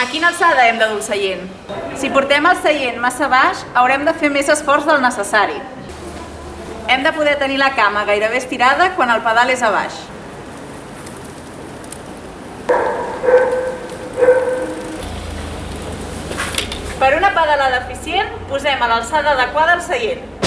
A quina alçada hem de dur el seient? Si portem el seient massa baix, haurem de fer més esforç del necessari. Hem de poder tenir la cama gairebé estirada quan el pedal és a baix. Per una pedalada eficient, posem a l'alçada adequada el seient.